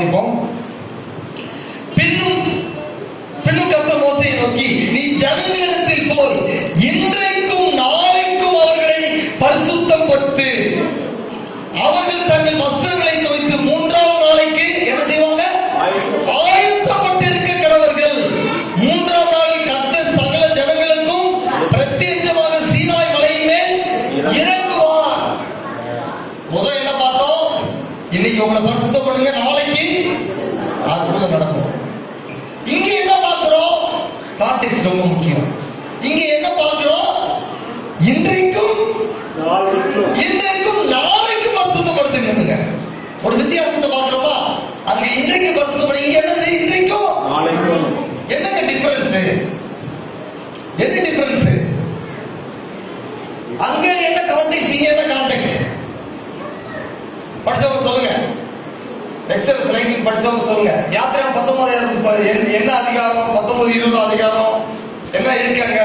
only one இன்றைக்கும் நாளைக்கும் பரிசுத்தப்படுத்துங்க ஒரு வித்தியாசத்தை பார்க்கிறோமா அங்க இன்றைக்கு பரிசுத்தப்படு இங்க என்ன? இன்றைக்கும்? என்னங்க டிஃபரன்ஸ் என்ன டிஃபரன்ஸ் அங்க என்ன கான்டெக்ட் இங்க என்ன கான்டெக்ட் படிச்சவங்க சொல்லுங்க. எக்ஸல் ரைட்டிங் படிச்சவங்க சொல்லுங்க. யாத்திரை பத்தொன்பது என்ன அதிகாரம்? பத்தொன்பது இருபது அதிகாரம் என்ன இருக்காங்க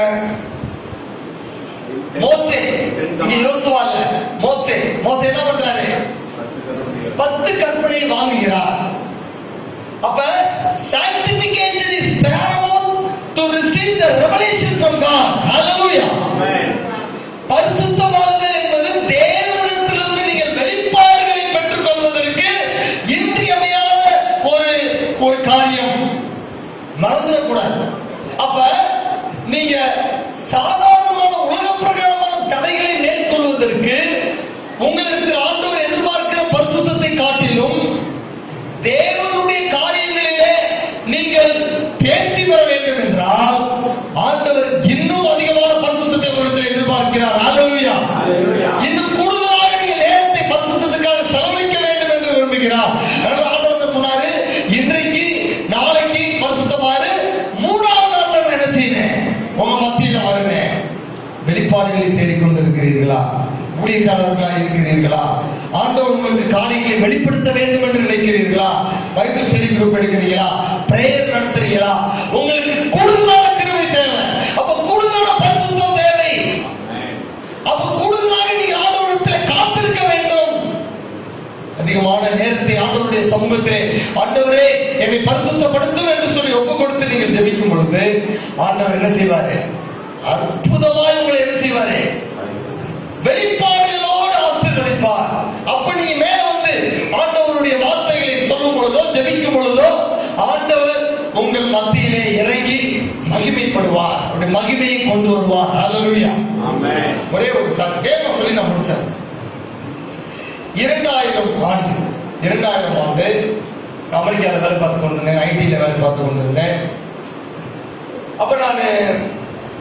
மோசே இங்க யோசுவா இல்ல மோசே என்ன பண்றாரு? பத்து கற்பனை வாங்குகிறார். அப்ப sanctification is paramount to receive the revelation from God. Hallelujah. பரிசுத்தமாகுதல் என்பது தேவனிடத்திலிருந்து நீங்கள் வெளிப்பாடுகளை பெற்றுக் கொள்வதற்கு இன்றியமையாத ஒரு ஒரு காரியம். மறந்துடக்கூடாது. அப்ப நீங்க சாதாரணமான உலக பிரகாரமான தடைகளை மேற்கொள்வதற்கு உங்களுக்கு ஆண்டவர் எதிர்பார்க்கிற பரிசுத்தத்தை காட்டிலும் தேவனுடைய காரியங்களிலே நீங்கள் தேர்ச்சி பெற வேண்டும் என்றால் ஆண்டவர் இன்னும் அதிகமான பரிசுத்தத்தை உங்களுக்கு எதிர்பார்க்கிறார் ஹalleluya இன்னும் கூடுதலாக நீங்க நேரத்தை பரிசுத்தத்துக்காக செலவழிக்க வேண்டும் என்று விரும்புகிறார் அதனால ஆண்டவர் என்ன சொன்னாரு இன்றைக்கு நாளைக்கு பரிசுத்தமாறு மூணாவது நாள் நான் என்ன செய்வேன் உங்க மத்தியில வருவேன் வெளிப்பாடுகளை தேடிக்கொண்டிருக்கிறீர்களா ஊழியக்காரர்களா இருக்கிறீர்களா? ஆண்டவர் உங்களுக்கு காணிக்கை வெளிப்படுத்த வேண்டும் என்று நினைக்கிறீர்களா? பைபிள் ஸ்டடி குரூப் எடுக்கிறீங்களா பிரேயர் நடத்துறீங்களா? உங்களுக்கு கூடுதலான கிருபை தேவை. அப்ப கூடுதலான பரிசுத்தம் தேவை. அப்ப கூடுதலாக நீங்க ஆண்டவரிடத்தில் காத்திருக்க வேண்டும். அதிகமான நேரத்தை ஆண்டவருடைய சமூகத்திலே ஆண்டவரே என்னை பரிசுத்தப்படுத்தும் என்று சொல்லி ஒப்பு கொடுத்து நீங்கள் ஜெபிக்கும் பொழுது ஆண்டவர் என்ன செய்வாரு? அற்புதமாய் உங்களை என்ன செய்வாரு? வெளிப்பாடுகளோடு ஆசீர்வதிப்பார் அப்ப நீங்க மேல வந்து ஆண்டவருடைய வார்த்தைகளை சொல்லும் பொழுதோ ஜெபிக்கும் பொழுதோ ஆண்டவர் உங்கள் மத்தியிலே இறங்கி மகிமைப்படுவார் அவருடைய மகிமையை கொண்டு வருவார். ஹalleluya ஒரே ஒரு கேட்க சொல்லி நான் முடிச்சேன். இரண்டாயிரம் ஆண்டு இரண்டாயிரம் ஆண்டு அமெரிக்காவில் வேலை பார்த்து கொண்டிருந்தேன் ஐடியில் வேலை பார்த்து கொண்டிருந்தேன். அப்ப நான்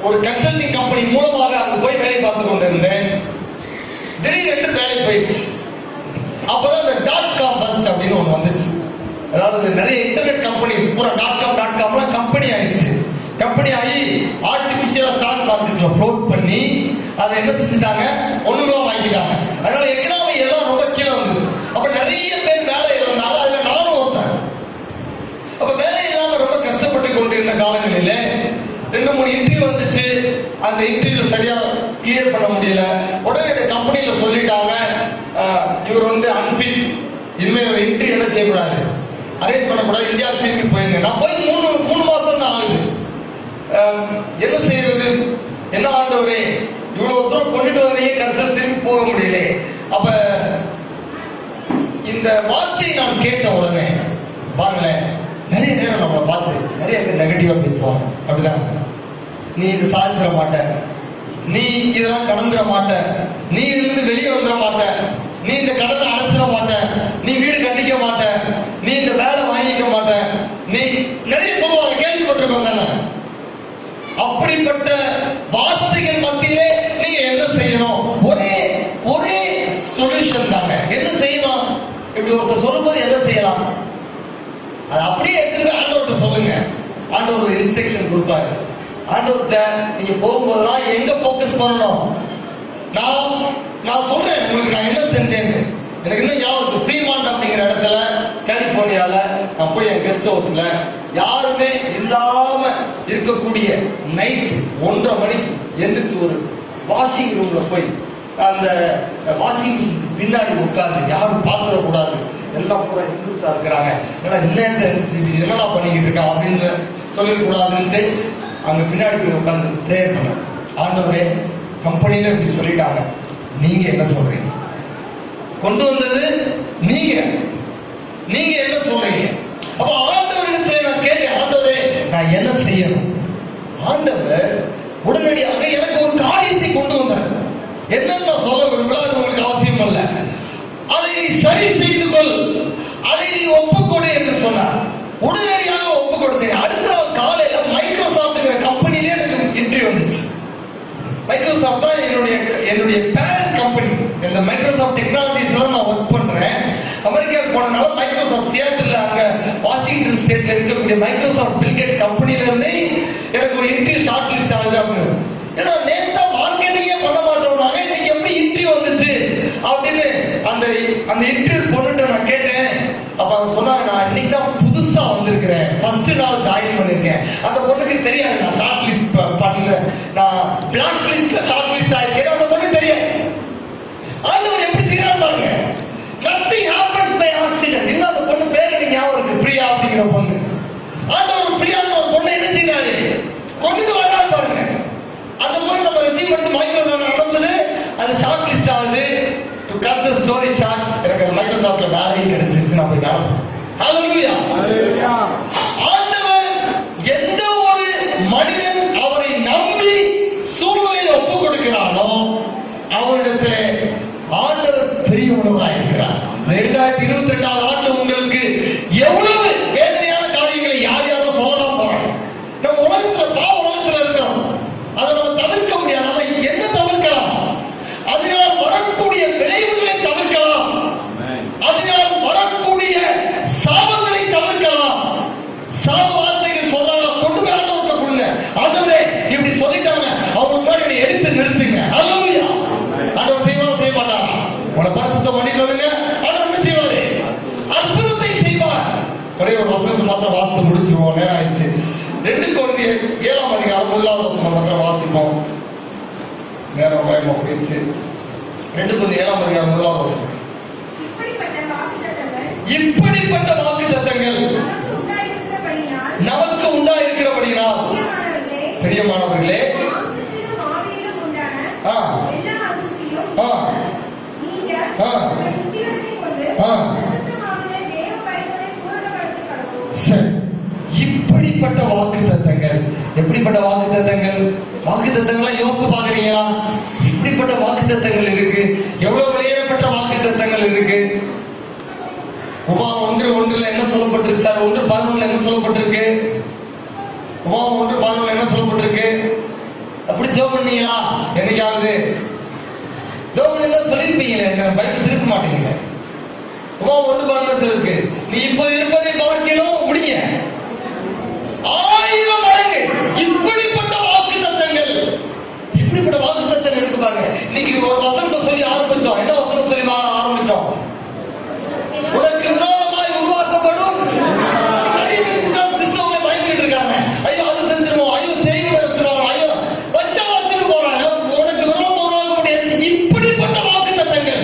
ஒரு கன்சல்டிங் கம்பெனி மூலமாக அங்க போய் வேலை பார்த்து கொண்டிருந்தேன். திடீரென்று வேலை போயிடுச்சு. அப்பதான் இந்த டாட் காம் பஸ் அப்படின்னு ஒண்ணு வந்துச்சு. அதாவது நிறைய இன்டர்நெட் கம்பெனி பூரா டாட் காம் டாட் காம்லாம் கம்பெனி ஆயிடுச்சு. கம்பெனி ஆகி ஆர்டிபிஷியலா ஸ்டாக் மார்க்கெட்ல ஃப்ளோட் பண்ணி அதை என்ன செஞ்சுட்டாங்க? ஒண்ணுமே வாங்கிட்டாங்க. அதனால எக்கனாமி எல்லாம் ரொம்ப கீழே வந்து அப்ப நிறைய பேர் வேலை இருந்தாலும் அதுல நானும் ஒருத்தன். அப்ப வேலை இல்லாம ரொம்ப கஷ்டப்பட்டு கொண்டிருந்த காலங்களில ரெண்டு மூணு இன்டர்வியூ வந்துச்சு. அந்த இன்டர்வியூ சரியா கிளியர் பண்ண முடியல. உடனே இந்த கம்பெனியில சொல்லிட்டாங்க இவர் வந்து அன்பிட் இனிமேல் இன்டர்வியூ என்ன செய்யக்கூடாது. அரேஞ்ச் பண்ணக்கூடாது. இந்தியா திரும்பி போயிருங்க. நான் போய் மூணு மூணு மாசம் தான் ஆகுது ஆஹ், என்ன செய்யறது என்ன ஆண்டவரே இவ்வளவு தூரம் கொண்டுட்டு வந்தீங்க கடைசியில் திரும்பி போக முடியல. அப்ப இந்த வார்த்தையை நான் கேட்ட உடனே பாருங்களேன் நிறைய நேரம் நம்ம பார்த்து நிறைய பேர் நெகட்டிவா பேசுவாங்க. அப்படிதான். நீ இது சாதிச்சிட மாட்ட. நீ இதெல்லாம் கடந்துட மாட்ட. நீ இருந்து வெளியே வந்துட மாட்ட. நீ இந்த கடனை அடைச்சிட மாட்ட. நீ வீடு கட்டிக்க மாட்ட. நீ இந்த வேலை வாங்கிக்க மாட்ட நீ நிறைய சொல்லுவாங்க கேள்விப்பட்டிருக்கோங்க நான். அப்படிப்பட்ட வார்த்தைகள் மத்தியிலே நீங்க என்ன செய்யணும்? ஒரே ஒரே சொல்யூஷன் தாங்க. என்ன செய்யலாம்? இப்படி ஒருத்தர் சொல்லும்போது என்ன செய்யலாம்? அது அப்படியே எடுத்துட்டு ஆண்டவர்கிட்ட சொல்லுங்க. ஆண்டவர் ஒரு இன்ஸ்ட்ரக்ஷன் கொடுப்பாரு. ஆண்டவர்கிட்ட நீங்க போகும்போதெல்லாம் எங்க போக்கஸ் பண்ணணும்? நான் நான் சொல்றேன். உங்களுக்கு நான் என்ன செஞ்சேன்னு. எனக்கு இன்னும் ஞாபகம் ஃப்ரீமாண்ட் அப்படிங்கிற இடத்துல கலிபோர்னியால நான் போய் என் கெஸ்ட் ஹவுஸ்ல யாருமே இல்லாத இருக்கக்கூடிய நைட் ஒன்றரை மணிக்கு எந்திரிச்சு ஒரு வாஷிங் ரூம்ல போய் அந்த வாஷிங் மிஷின் பின்னாடி உட்கார்ந்து யாரும் பார்த்துடக்கூடாது எல்லாம் பூரா இந்துஸா இருக்கிறாங்க. ஏன்னா என்ன என்னடா பண்ணிக்கிட்டு இருக்கான் அப்படின்னு சொல்லக்கூடாதுன்ட்டு அங்க பின்னாடி போய் உட்காந்து ப்ரேயர் பண்ண. ஆண்டவரே கம்பெனியில இப்படி சொல்லிட்டாங்க. நீங்க என்ன சொல்றீங்க? கொண்டு வந்தது நீங்க. நீங்க என்ன சொல்றீங்க? அப்ப ஆண்டவர் நான் என்ன செய்யணும்? ஆண்டவர் உடனடியாக எனக்கு ஒரு காரியத்தை கொண்டு வந்தார். என்னென்ன சொல்ல விரும்பல அது உங்களுக்கு அவசியம் அல்ல. அதை நீ சரி செய்து கொள். அதை நீ ஒப்புக்கொடு என்று சொன்னார். உடனடியாக ஒப்பு கொடுத்தேன். அடுத்த நாள் காலையில மைக்ரோசாஃப்ட்ங்கிற கம்பெனிலே எனக்கு இன்டர்வியூ வந்துச்சு. மைக்ரோசாப்ட் தான் என்னுடைய என்னுடைய பேரண்ட் கம்பெனி இந்த மைக்ரோசாப்ட் டெக்னாலஜி தான் அமெரிக்கா அமெரிக்காவுக்கு போனனால மைக்ரோசாஃப்ட் தியேட்டர்ல அங்க வாஷிங்டன் ஸ்டேட்ல இருக்கக்கூடிய மைக்ரோசாஃப்ட் பில்கேட் கம்பெனில இருந்து எனக்கு ஒரு இன்ட்ரி ஷார்ட் லிஸ்ட் ஆகுது அப்படின்னு ஏன்னா நேத்தா மார்க்கெட்டிங்கே பண்ண மாட்டோம்னாங்க இன்னைக்கு எப்படி இன்ட்ரி வந்துச்சு அப்படின்னு அந்த அந்த இன்ட்ரி பொண்ணுகிட்ட நான் கேட்டேன். அப்ப அவங்க சொன்னாங்க நான் இன்னைக்கு தான் புதுசா வந்திருக்கிறேன். ஃபர்ஸ்ட் நாள் ஜாயின் பண்ணிருக்கேன். அந்த பொண்ணுக்கு தெரியாது நான் ஷார்ட் லிஸ்ட் பண்ணல. நான் பிளாக் லிஸ்ட்ல short of the body, it is the sin of the. Hallelujah. Hallelujah. இப்படிப்பட்ட வாக்கு தத்தங்கள் நமக்கு நமக்கு உண்டாயிருக்கிறபடினால். பிரியமானவர்களே, ஆ. ஆ, ஆ. ஆ. இப்படிப்பட்ட வாக்கு தத்தங்கள். எப்படிப்பட்ட வாக்கு தத்தங்கள்? வாக்கு தத்தங்கள்லாம் யோசித்து பாக்குறீங்களா இப்படிப்பட்ட வாக்கு தத்தங்கள் இருக்கு. எவ்வளவு வெளியேறப்பட்ட வாக்கு தத்தங்கள் இருக்கு. உமா ஒன்று ஒன்றுல என்ன சொல்லப்பட்டிருக்கு சார் ஒன்று பதினொன்றுல என்ன சொல்லப்பட்டிருக்கு? உமா ஒன்று பதினொன்றுல என்ன சொல்லப்பட்டிருக்கு? அப்படி ஜோ பண்ணீங்களா? என்னைக்காவது? ஜோப் பண்ணி சொல்லியிருப்பீங்களே எனக்கு பைபிள் திருப்ப மாட்டீங்க உமா ஒன்று பதினொன்று இருக்கு நீ இப்போ இருப்பதை பார்க்கணும் முடிங்க ஆயிரம் மடங்கு இப்படிப்பட்ட வாக்கு தத்தங்கள் இப்படிப்பட்ட வாக்கு தத்தங்கள் இருக்கு பாருங்க இன்னைக்கு ஒரு வசனத்தை சொல்லி ஆரம்பிச்சோம் என்ன வசனம் சொல்லி வா- ஆரம்பிச்சோம் உனக்கு விரோதமாய் உருவாக்கப்படும் அடிமைக்குத்தான் கிறிஸ்தவங்களை பயந்துட்டு இருக்காங்க ஐயோ அது செஞ்சிருவோம் ஐயோ செய்தி வச்சுருவோம் ஐயோ வச்சா வச்சுட்டு போறாங்க உனக்கு விரோதம் உருவாக்கப்படும் இப்படிப்பட்ட வாக்கு தத்தங்கள்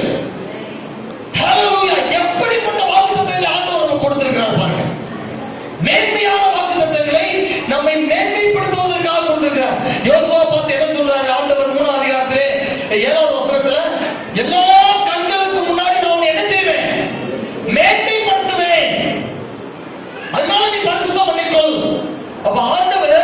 Hallelujah. எப்படிப்பட்ட வாக்குத்தத்தங்களை ஆண்டவர் நமக்கு கொடுத்திருக்கிறார் பாருங்க மேன்மையான வாக்குத்தத்தங்களை நம்மை மேன்மைப்படுத்துவதற்காக கொடுத்திருக்கிறார் யோசுவா பார்த்து என்ன சொல்றாரு ஆண்டவர் மூணாம் அதிகாரத்திலே ஏழாவது வசனத்துல எல்லா கண்களுக்கு முன்னாடி நான் உன்னை என்ன செய்வேன் மேன்மைப்படுத்துவேன் அதனால நீ பரிசுத்தம் பண்ணிக்கொள் அப்ப ஆண்டவர்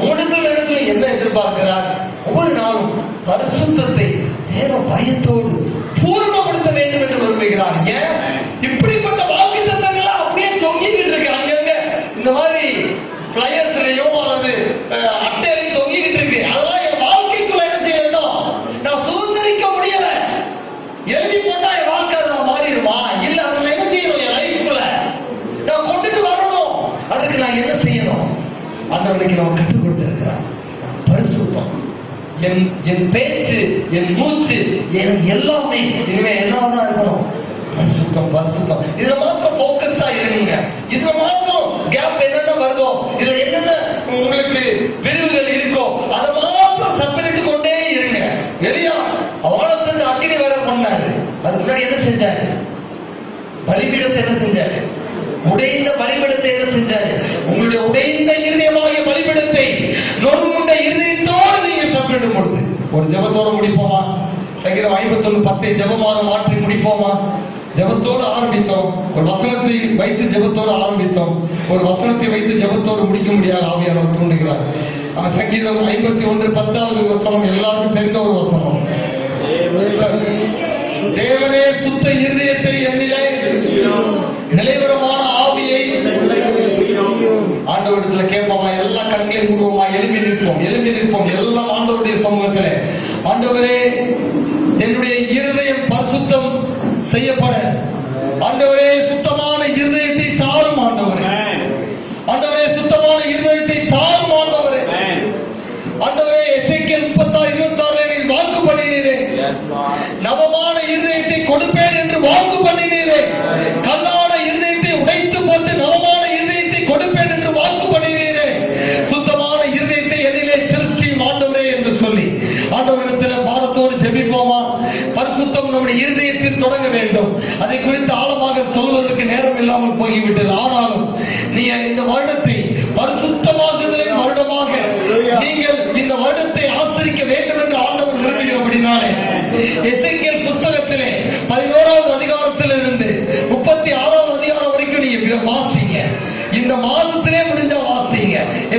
மூணுகள் இடத்துல என்ன எதிர்பார்க்கிறார். ஒவ்வொரு நாளும் பரிசுத்தத்தை தேவ பயத்தோடு பூர்ணப்படுத்த வேண்டும் என்று விரும்புகிறார். ஏன்? இப்படிப்பட்ட வாழ்க்கை தத்தங்களா அப்படியே தொங்கிக்கிட்டு இருக்கு. அங்கங்க இந்த மாதிரி பிளையர்ஸ்லயோ அல்லது அட்டையிலையும் தொங்கிக்கிட்டு இருக்கு. அதெல்லாம் என் வாழ்க்கைக்குள்ள என்ன செய்யணும் நான் சுதந்திரிக்க முடியல. எழுதி போட்டா என் வாழ்க்கை அதுல மாறிடுமா? இல்ல அதுல என்ன செய்யணும்? என் லைஃப்ல நான் கொண்டுட்டு வரணும். அதுக்கு நான் என்ன செய்யணும்? ஆண்டவனுக்கு நம்ம கற்றுக் கொடுத்திருக்கிறார் பரிசுத்தம் என் என் பேச்சு என் மூச்சு என் எல்லாமே இனிமே என்னவாதான் இருக்கணும்? பரிசுத்தம் பரிசுத்தம் இதுல மாத்திரம் போக்கஸா இருங்க. இதுல மாத்திரம் கேப் என்னென்ன வருதோ இதுல என்னென்ன உங்களுக்கு விரிவுகள் இருக்கோ அதை மாத்திரம் செப்பரேட் கொண்டே இருங்க. எலியா அவளை செஞ்சு அக்கினி வேற பண்ணாரு. அதுக்கு முன்னாடி என்ன செஞ்சாரு? பலிபீடத்தை என்ன செஞ்சாரு? உடைந்த பலிபீடத்தை என்ன செஞ்சாரு? உங்களுடைய உடைந்த இரு நீங்க கொடுத்து ஒரு ஜபத்தோடு முடிப்போமா? சங்கீதம் ஐம்பத்தொன்னு பத்தை ஜபமாக மாற்றி முடிப்போமா? ஜபத்தோடு ஆரம்பித்தோம். ஒரு வசனத்தை வைத்து ஜபத்தோடு ஆரம்பித்தோம். ஒரு வசனத்தை வைத்து ஜபத்தோடு முடிக்க முடியாது ஆவியானவர் தூண்டுகிறார். சங்கீதம் ஐம்பத்தி ஒன்று பத்தாவது வசனம் எல்லாருக்கும் தெரிந்த ஒரு வசனம். தேவனே சுத்த இருதயத்தை என்னிலே நிலைவரமான ஆவியை ஆண்டவரிடத்துல கேட்போமா? எல்லா கண்களையும் மூடுவோமா? எழுப்பி நிற்போம் எழுப்பி நிற்போம். எல்லாம் ஆண்டவருடைய சமூகத்திலே. ஆண்டவரே என்னுடைய இருதய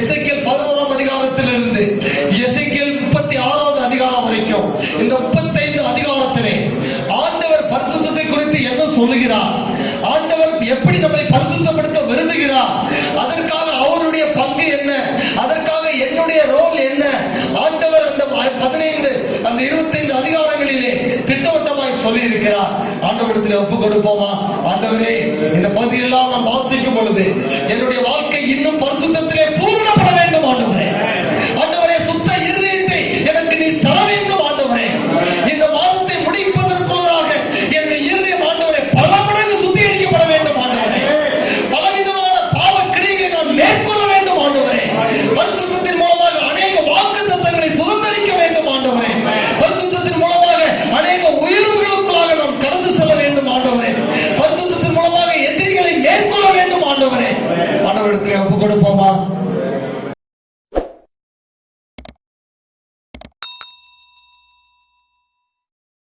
வாசிங்க பதினோராம் அதிகாரத்திலிருந்து எசேக்கியேல் முப்பத்தி ஆறாவது அதிகாரம் வரைக்கும். இந்த முப்பத்தைந்து அதிகாரத்திலே ஆண்டவர் பரிசுத்தத்தை குறித்து என்ன சொல்லுகிறார்? ஆண்டவர் எப்படி நம்மை பரிசுத்தப்படுத்த விரும்புகிறார்? அதற்காக அவருடைய பங்கு என்ன? அதற்காக என்னுடைய ரோல் என்ன? ஆண்டவர் அந்த பதினைந்து அந்த இருபத்தைந்து அதிகாரங்களிலே திட்டவட்டமாய் சொல்லி இருக்கிறார் ஆண்டவரத்தில் ஒப்பு கொடுப்போமா? ஆண்டவரே இந்த பகுதியெல்லாம் நான் வாசிக்கும் பொழுது என்னுடைய வாழ்க்கை இன்னும் பரிசுத்தத்திலே